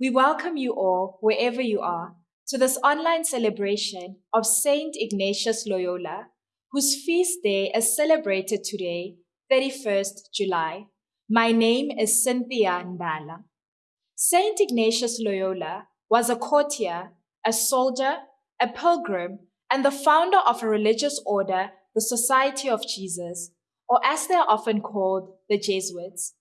We welcome you all, wherever you are, to this online celebration of Saint Ignatius Loyola, whose feast day is celebrated today, 31st July. My name is Cynthia Ndala. Saint Ignatius Loyola was a courtier, a soldier, a pilgrim, and the founder of a religious order, the Society of Jesus, or as they are often called, the Jesuits.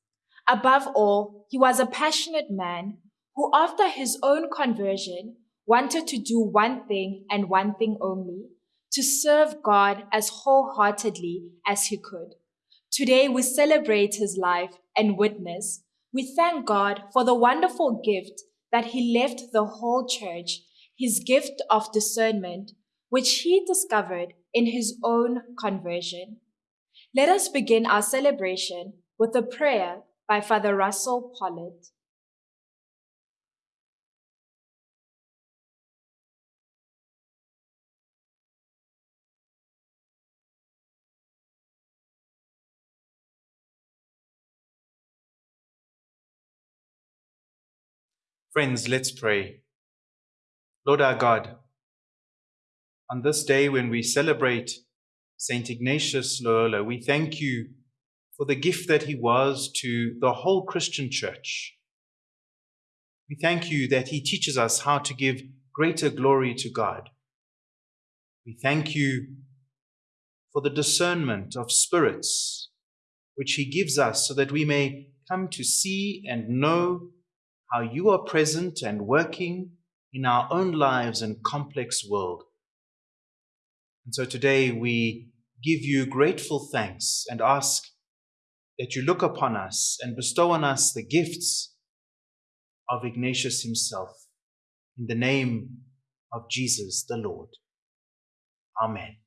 Above all, he was a passionate man who, after his own conversion, wanted to do one thing and one thing only to serve God as wholeheartedly as he could. Today, we celebrate his life and witness. We thank God for the wonderful gift that he left the whole church, his gift of discernment, which he discovered in his own conversion. Let us begin our celebration with a prayer by Father Russell Pollitt. Friends, let's pray. Lord our God, on this day when we celebrate St. Ignatius Loyola, we thank you for the gift that he was to the whole Christian church. We thank you that he teaches us how to give greater glory to God. We thank you for the discernment of spirits which he gives us so that we may come to see and know how you are present and working in our own lives and complex world. And so today we give you grateful thanks and ask that you look upon us and bestow on us the gifts of Ignatius himself. In the name of Jesus the Lord. Amen.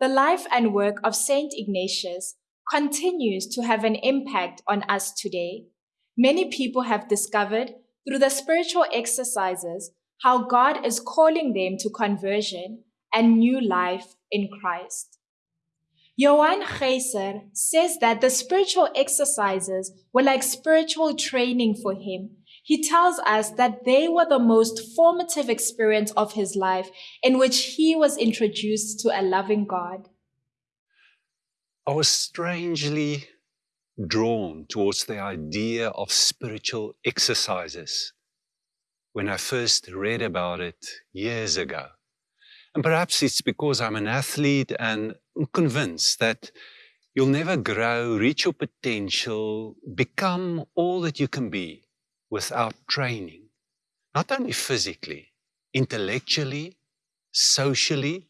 The life and work of Saint Ignatius continues to have an impact on us today. Many people have discovered through the spiritual exercises how God is calling them to conversion and new life in Christ. Johan Geyser says that the spiritual exercises were like spiritual training for him. He tells us that they were the most formative experience of his life in which he was introduced to a loving God. I was strangely drawn towards the idea of spiritual exercises when I first read about it years ago. And perhaps it's because I'm an athlete and I'm convinced that you'll never grow, reach your potential, become all that you can be without training. Not only physically, intellectually, socially,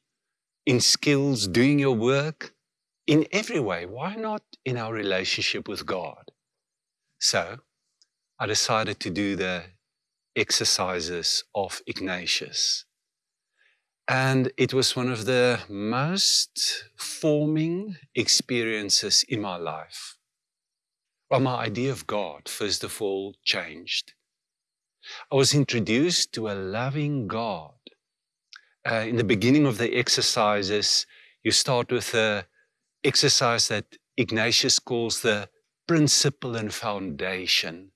in skills, doing your work, in every way. Why not in our relationship with God? So I decided to do the exercises of Ignatius. And it was one of the most forming experiences in my life. Well, my idea of God, first of all, changed. I was introduced to a loving God. Uh, in the beginning of the exercises, you start with the exercise that Ignatius calls the principle and foundation.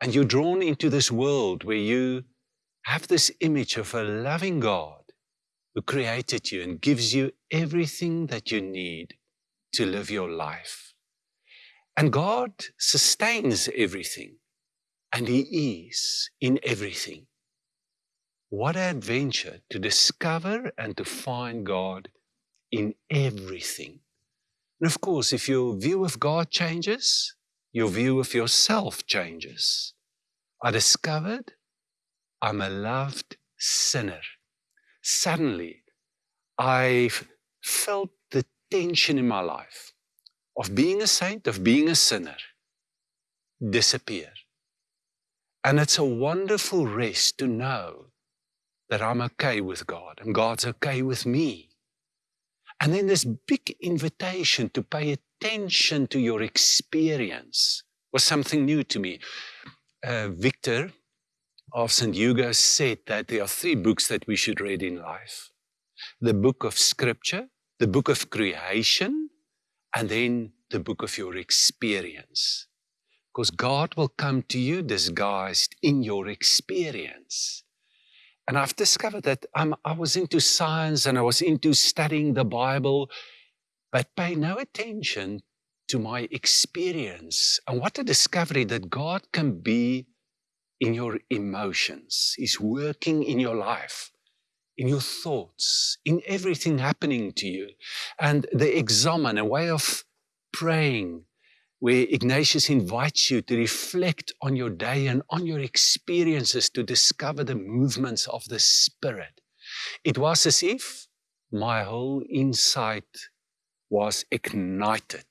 And you're drawn into this world where you have this image of a loving God who created you and gives you everything that you need to live your life. And God sustains everything, and He is in everything. What an adventure to discover and to find God in everything. And of course, if your view of God changes, your view of yourself changes. I discovered I'm a loved sinner. Suddenly, I've felt the tension in my life of being a saint, of being a sinner, disappear. And it's a wonderful rest to know that I'm okay with God and God's okay with me. And then this big invitation to pay attention to your experience was something new to me. Uh, Victor, of St. Hugo said that there are three books that we should read in life the book of Scripture, the book of creation, and then the book of your experience. Because God will come to you disguised in your experience. And I've discovered that I'm, I was into science and I was into studying the Bible, but pay no attention to my experience. And what a discovery that God can be in your emotions. He's working in your life, in your thoughts, in everything happening to you. And the examen, a way of praying, where Ignatius invites you to reflect on your day and on your experiences to discover the movements of the Spirit. It was as if my whole insight was ignited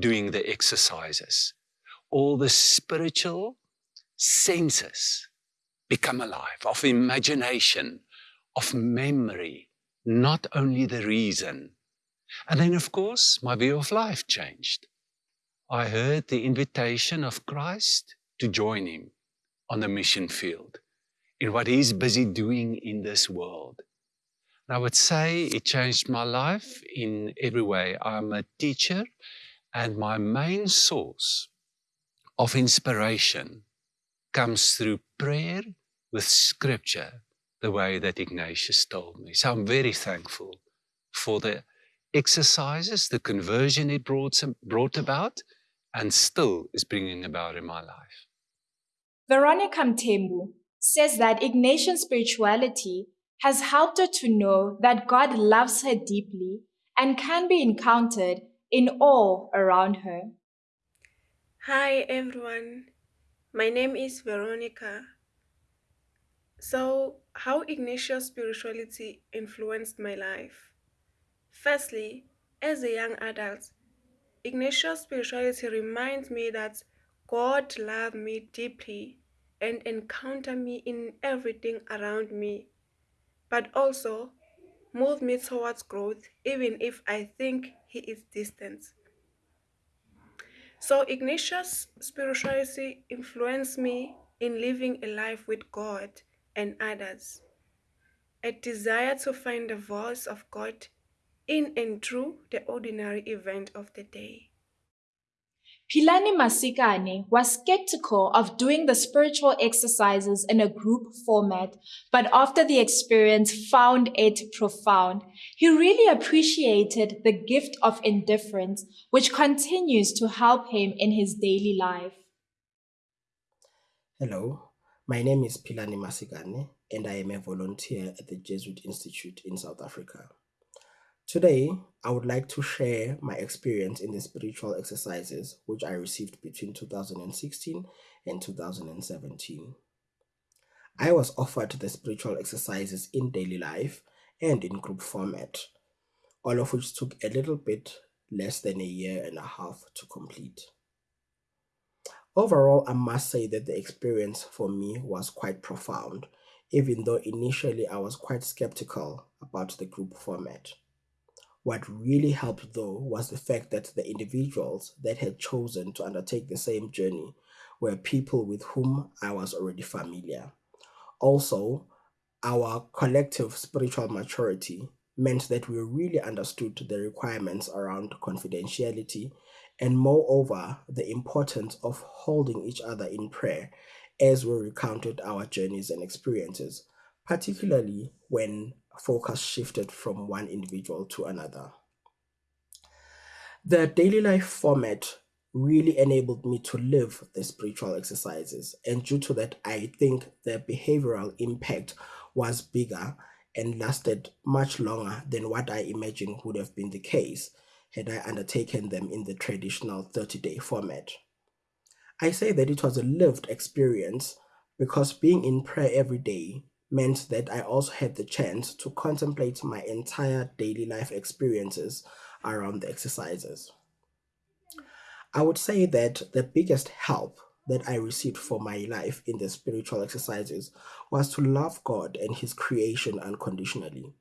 doing the exercises. All the spiritual senses become alive, of imagination, of memory, not only the reason. And then, of course, my view of life changed. I heard the invitation of Christ to join him on the mission field in what he's busy doing in this world. And I would say it changed my life in every way. I'm a teacher, and my main source of inspiration comes through prayer with scripture, the way that Ignatius told me. So I'm very thankful for the exercises, the conversion it brought, brought about, and still is bringing about in my life. Veronica Mtembu says that Ignatian spirituality has helped her to know that God loves her deeply and can be encountered in all around her. Hi everyone, my name is Veronica. So, how Ignatius spirituality influenced my life? Firstly, as a young adult, Ignatius spirituality reminds me that God loved me deeply and encountered me in everything around me. But also, moved me towards growth even if I think he is distant. So Ignatius' spirituality influenced me in living a life with God and others. A desire to find the voice of God in and through the ordinary event of the day. Pilani Masikane was skeptical of doing the spiritual exercises in a group format, but after the experience found it profound. He really appreciated the gift of indifference, which continues to help him in his daily life. Hello, my name is Pilani Masikane, and I am a volunteer at the Jesuit Institute in South Africa. Today, I would like to share my experience in the spiritual exercises which I received between 2016 and 2017. I was offered the spiritual exercises in daily life and in group format, all of which took a little bit less than a year and a half to complete. Overall, I must say that the experience for me was quite profound, even though initially I was quite skeptical about the group format. What really helped, though, was the fact that the individuals that had chosen to undertake the same journey were people with whom I was already familiar. Also, our collective spiritual maturity meant that we really understood the requirements around confidentiality and, moreover, the importance of holding each other in prayer as we recounted our journeys and experiences, particularly when focus shifted from one individual to another. The daily life format really enabled me to live the spiritual exercises, and due to that, I think the behavioral impact was bigger and lasted much longer than what I imagined would have been the case had I undertaken them in the traditional 30 day format. I say that it was a lived experience because being in prayer every day meant that I also had the chance to contemplate my entire daily life experiences around the exercises. I would say that the biggest help that I received for my life in the spiritual exercises was to love God and His creation unconditionally.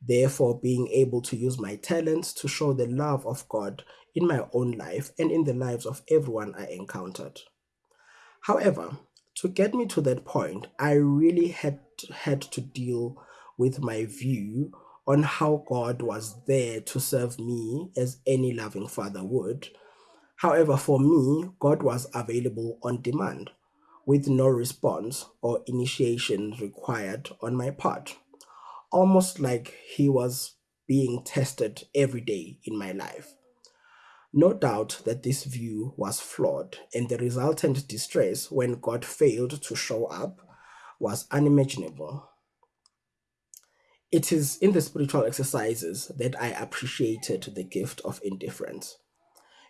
Therefore, being able to use my talents to show the love of God in my own life and in the lives of everyone I encountered. However, to get me to that point, I really had had to deal with my view on how God was there to serve me as any loving father would. However, for me, God was available on demand with no response or initiation required on my part, almost like He was being tested every day in my life. No doubt that this view was flawed, and the resultant distress when God failed to show up was unimaginable. It is in the spiritual exercises that I appreciated the gift of indifference.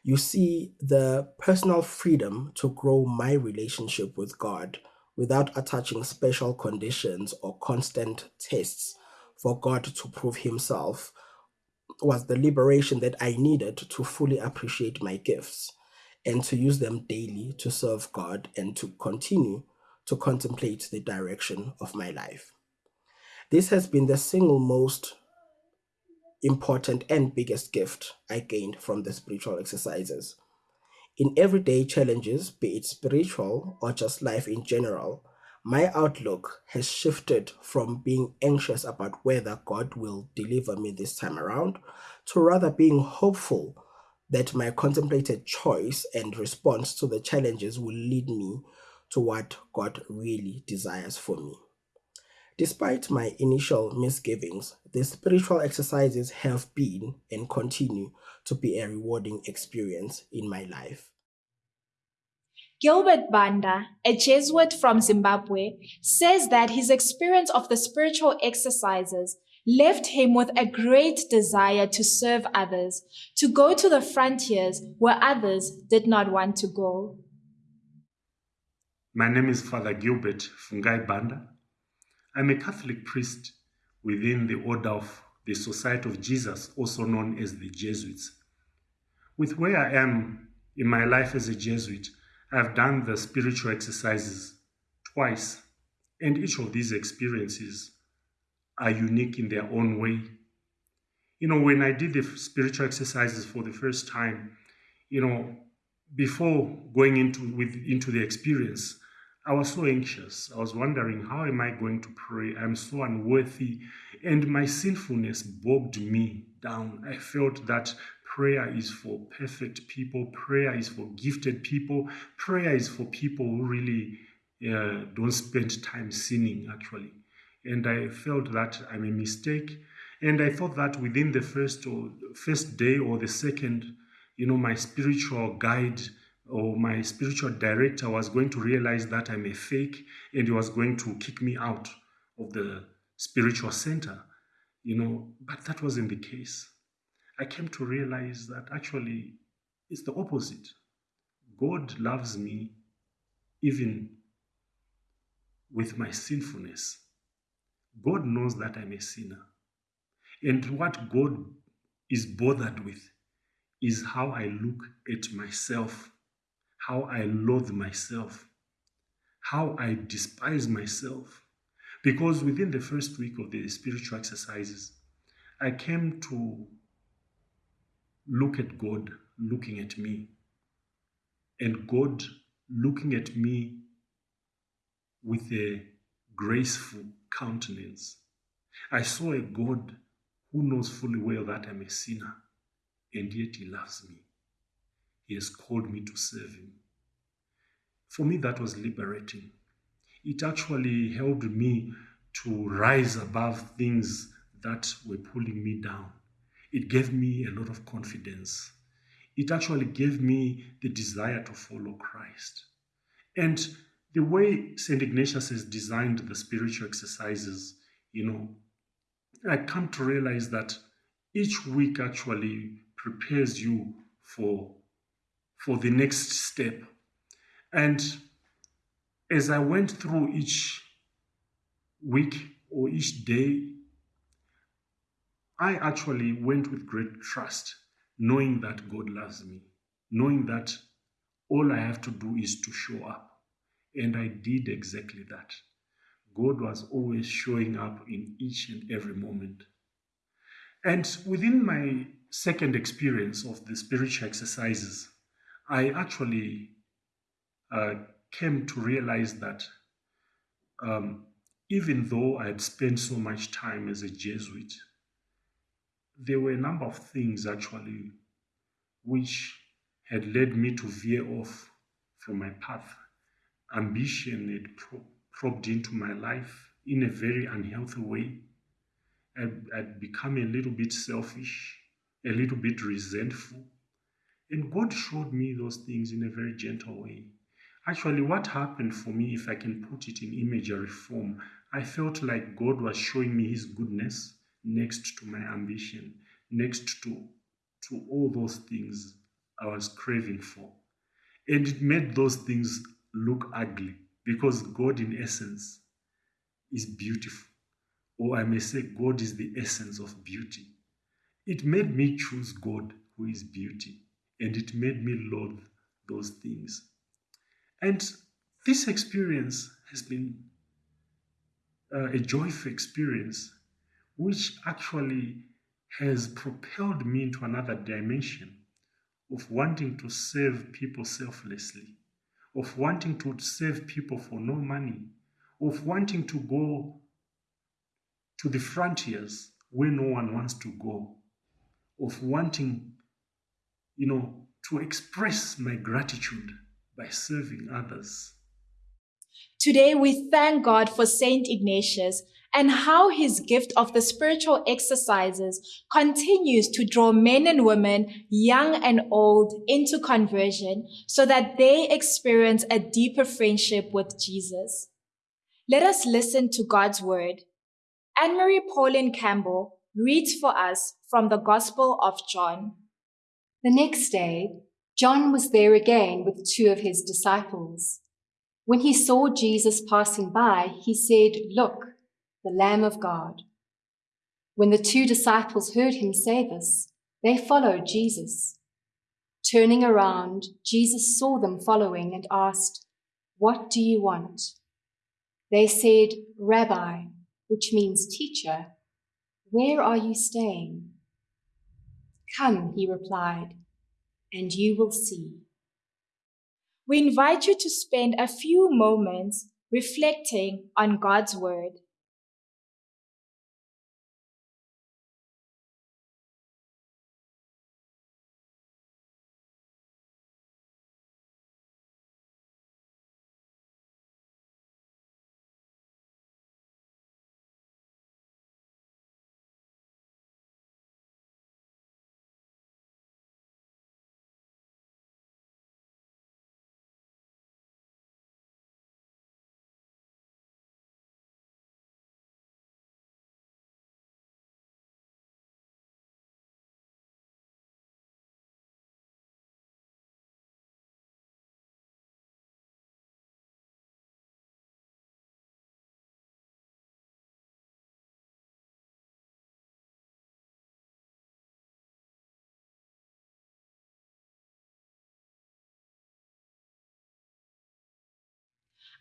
You see, the personal freedom to grow my relationship with God without attaching special conditions or constant tests for God to prove Himself was the liberation that I needed to fully appreciate my gifts and to use them daily to serve God and to continue to contemplate the direction of my life. This has been the single most important and biggest gift I gained from the spiritual exercises. In everyday challenges, be it spiritual or just life in general, my outlook has shifted from being anxious about whether God will deliver me this time around to rather being hopeful that my contemplated choice and response to the challenges will lead me to what God really desires for me. Despite my initial misgivings, the spiritual exercises have been and continue to be a rewarding experience in my life. Gilbert Banda, a Jesuit from Zimbabwe, says that his experience of the spiritual exercises left him with a great desire to serve others, to go to the frontiers where others did not want to go. My name is Father Gilbert Fungai Banda. I'm a Catholic priest within the order of the Society of Jesus, also known as the Jesuits. With where I am in my life as a Jesuit, I've done the spiritual exercises twice, and each of these experiences are unique in their own way. You know, when I did the spiritual exercises for the first time, you know, before going into with into the experience, I was so anxious. I was wondering, how am I going to pray? I'm so unworthy. And my sinfulness bogged me down. I felt that prayer is for perfect people, prayer is for gifted people, prayer is for people who really uh, don't spend time sinning, actually. And I felt that I'm a mistake. And I thought that within the first or first day or the second, you know, my spiritual guide or my spiritual director was going to realize that I'm a fake and he was going to kick me out of the spiritual center, you know, but that wasn't the case. I came to realize that actually it's the opposite. God loves me even with my sinfulness. God knows that I'm a sinner. And what God is bothered with is how I look at myself how I loathe myself, how I despise myself. Because within the first week of the spiritual exercises, I came to look at God looking at me, and God looking at me with a graceful countenance. I saw a God who knows fully well that I'm a sinner, and yet He loves me. He has called me to serve Him. For me, that was liberating. It actually helped me to rise above things that were pulling me down. It gave me a lot of confidence. It actually gave me the desire to follow Christ. And the way St. Ignatius has designed the spiritual exercises, you know, I come to realize that each week actually prepares you for for the next step. And as I went through each week or each day, I actually went with great trust, knowing that God loves me, knowing that all I have to do is to show up. And I did exactly that. God was always showing up in each and every moment. And within my second experience of the spiritual exercises, I actually uh, came to realize that um, even though I had spent so much time as a Jesuit, there were a number of things actually which had led me to veer off from my path. Ambition had pro- probed into my life in a very unhealthy way. I'd, I'd become a little bit selfish, a little bit resentful and God showed me those things in a very gentle way. Actually, what happened for me, if I can put it in imagery form, I felt like God was showing me His goodness next to my ambition, next to, to all those things I was craving for. And it made those things look ugly because God, in essence, is beautiful. Or I may say, God is the essence of beauty. It made me choose God, who is beauty and it made me loathe those things. And this experience has been uh, a joyful experience, which actually has propelled me into another dimension of wanting to serve people selflessly, of wanting to serve people for no money, of wanting to go to the frontiers where no one wants to go, of wanting you know, to express my gratitude by serving others. Today, we thank God for Saint Ignatius and how his gift of the spiritual exercises continues to draw men and women, young and old, into conversion so that they experience a deeper friendship with Jesus. Let us listen to God's word. Anne Marie Pauline Campbell reads for us from the Gospel of John. The next day, John was there again with two of his disciples. When he saw Jesus passing by, he said, Look, the Lamb of God. When the two disciples heard him say this, they followed Jesus. Turning around, Jesus saw them following and asked, What do you want? They said, Rabbi, which means teacher, where are you staying? Come, he replied, and you will see. We invite you to spend a few moments reflecting on God's Word.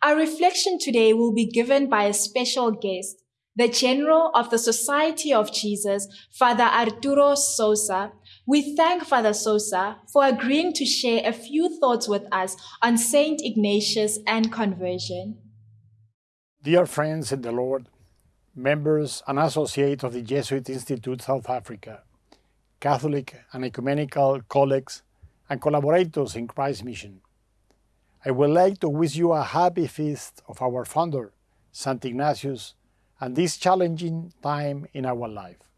Our reflection today will be given by a special guest, the General of the Society of Jesus, Father Arturo Sosa. We thank Father Sosa for agreeing to share a few thoughts with us on Saint Ignatius and conversion. Dear friends in the Lord, members and associates of the Jesuit Institute South Africa, Catholic and ecumenical colleagues, and collaborators in Christ's mission. I would like to wish you a happy feast of our founder, St. Ignatius, and this challenging time in our life.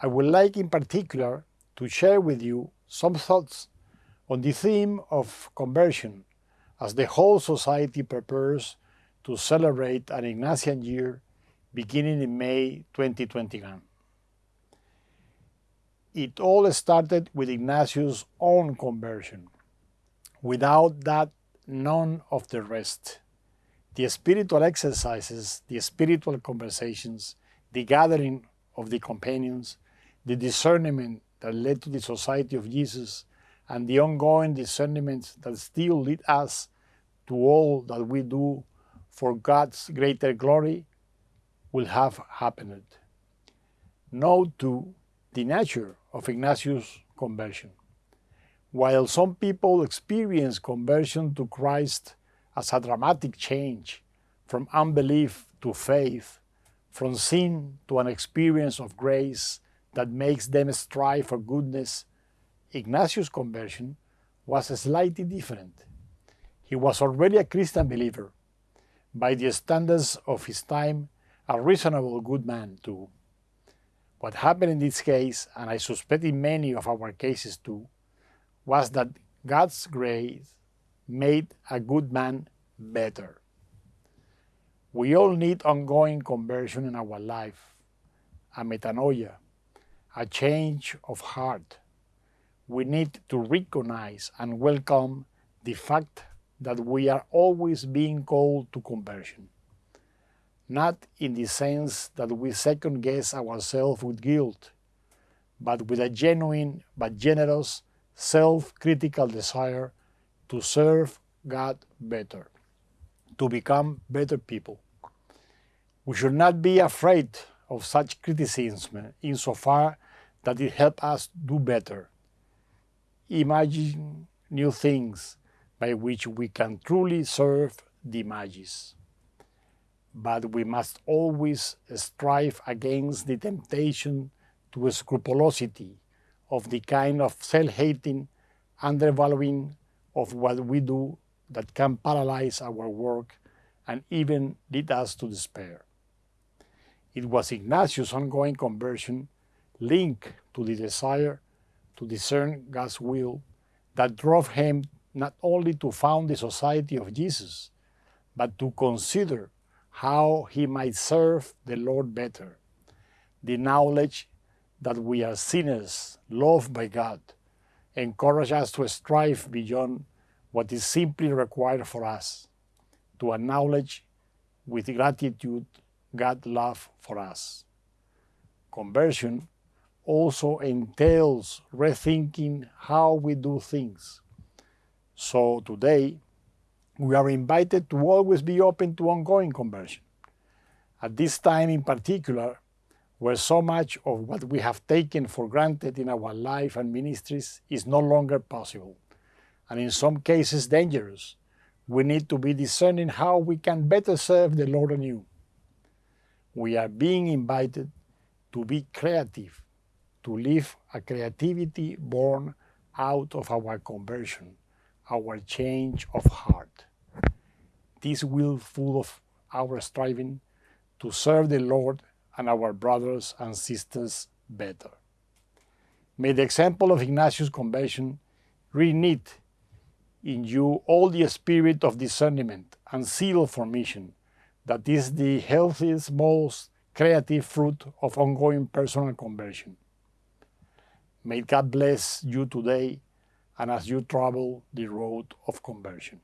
I would like in particular to share with you some thoughts on the theme of conversion as the whole society prepares to celebrate an Ignatian year beginning in May 2021. It all started with Ignatius' own conversion. Without that, none of the rest. The spiritual exercises, the spiritual conversations, the gathering of the companions, the discernment that led to the Society of Jesus, and the ongoing discernment that still lead us to all that we do for God's greater glory will have happened. Note too the nature of Ignatius' conversion. While some people experience conversion to Christ as a dramatic change from unbelief to faith, from sin to an experience of grace that makes them strive for goodness, Ignatius' conversion was slightly different. He was already a Christian believer, by the standards of his time, a reasonable good man too. What happened in this case, and I suspect in many of our cases too, was that God's grace made a good man better. We all need ongoing conversion in our life, a metanoia, a change of heart. We need to recognize and welcome the fact that we are always being called to conversion. Not in the sense that we second guess ourselves with guilt, but with a genuine but generous self-critical desire to serve God better, to become better people. We should not be afraid of such criticism insofar that it helps us do better. Imagine new things by which we can truly serve the Magis. But we must always strive against the temptation to scrupulosity of the kind of self-hating, undervaluing of what we do that can paralyze our work and even lead us to despair. It was Ignatius' ongoing conversion linked to the desire to discern God's will that drove him not only to found the Society of Jesus, but to consider how he might serve the Lord better. The knowledge that we are sinners loved by God, encourage us to strive beyond what is simply required for us, to acknowledge with gratitude God's love for us. Conversion also entails rethinking how we do things. So today, we are invited to always be open to ongoing conversion. At this time in particular, where so much of what we have taken for granted in our life and ministries is no longer possible, and in some cases dangerous, we need to be discerning how we can better serve the Lord anew. We are being invited to be creative, to live a creativity born out of our conversion, our change of heart. This will full of our striving to serve the Lord and our brothers and sisters better. May the example of Ignatius' conversion reknit in you all the spirit of discernment and zeal for mission that is the healthiest, most creative fruit of ongoing personal conversion. May God bless you today and as you travel the road of conversion.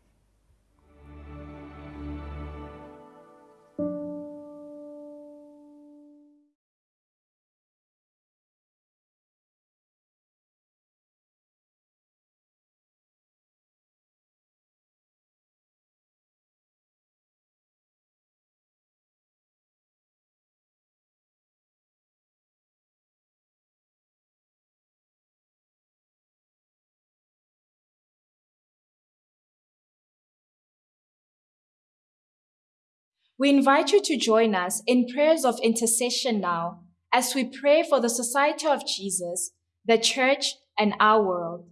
We invite you to join us in prayers of intercession now as we pray for the Society of Jesus, the Church, and our world.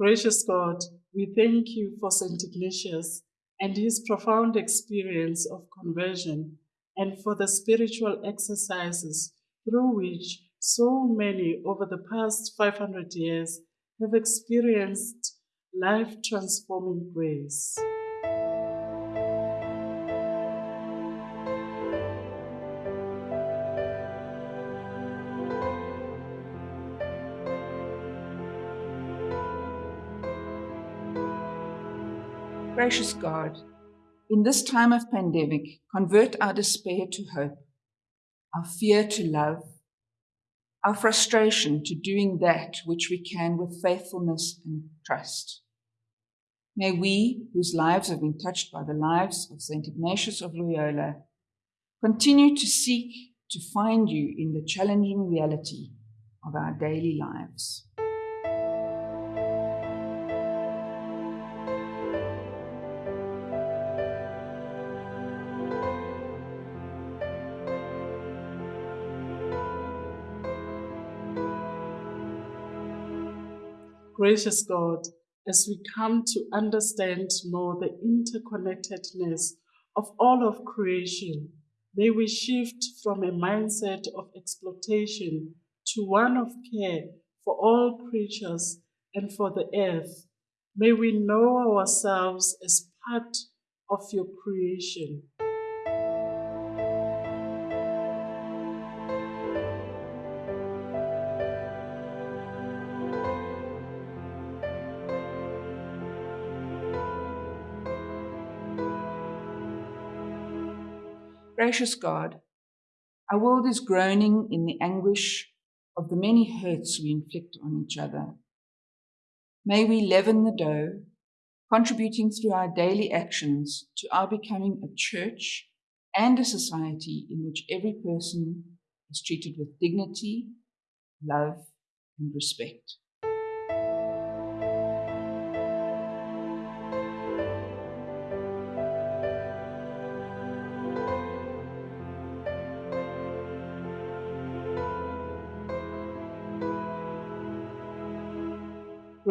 Gracious God, we thank you for St. Ignatius and his profound experience of conversion and for the spiritual exercises through which so many over the past 500 years have experienced life transforming grace. Gracious God, in this time of pandemic, convert our despair to hope, our fear to love, our frustration to doing that which we can with faithfulness and trust. May we, whose lives have been touched by the lives of St. Ignatius of Loyola, continue to seek to find you in the challenging reality of our daily lives. Gracious God, as we come to understand more the interconnectedness of all of creation, may we shift from a mindset of exploitation to one of care for all creatures and for the earth. May we know ourselves as part of your creation. Gracious God, our world is groaning in the anguish of the many hurts we inflict on each other. May we leaven the dough, contributing through our daily actions to our becoming a church and a society in which every person is treated with dignity, love, and respect.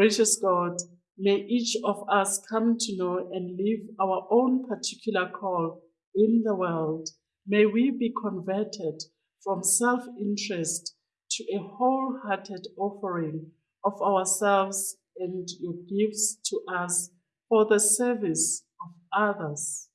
Gracious God, may each of us come to know and live our own particular call in the world. May we be converted from self interest to a wholehearted offering of ourselves and your gifts to us for the service of others.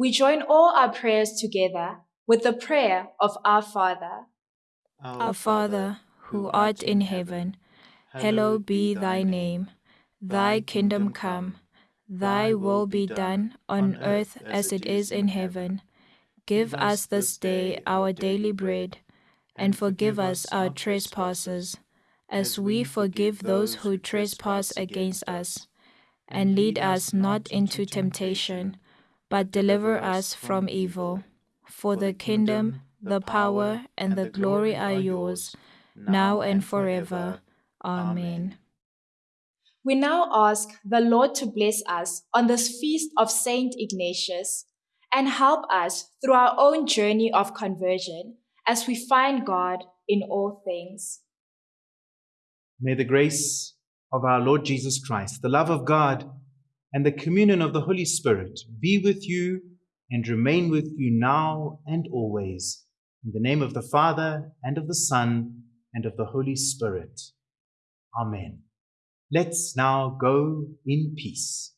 We join all our prayers together with the prayer of our Father. Our Father, who art in heaven, hallowed be thy name. Thy kingdom come, Thy will be done on earth as it is in heaven. Give us this day our daily bread, and forgive us our trespasses, as we forgive those who trespass against us. And lead us not into temptation, but deliver us from evil. For the kingdom, the power, and the glory are yours, now and forever. Amen. We now ask the Lord to bless us on this feast of Saint Ignatius and help us through our own journey of conversion as we find God in all things. May the grace of our Lord Jesus Christ, the love of God, and the communion of the Holy Spirit be with you and remain with you now and always. In the name of the Father, and of the Son, and of the Holy Spirit. Amen. Let's now go in peace.